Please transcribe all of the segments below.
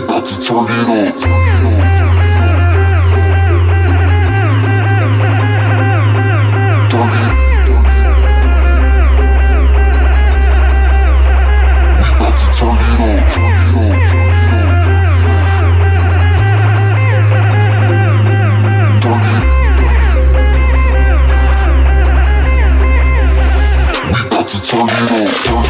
we about to turn it up. Turn it. We about to turn it on. Turn it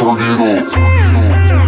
Tornado.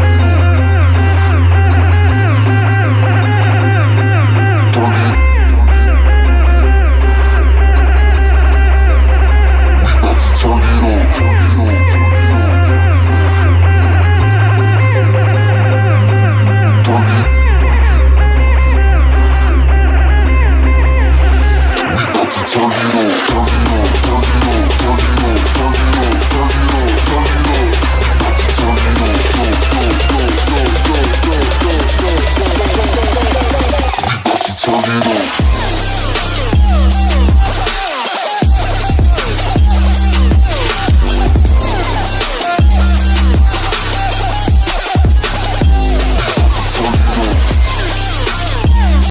told.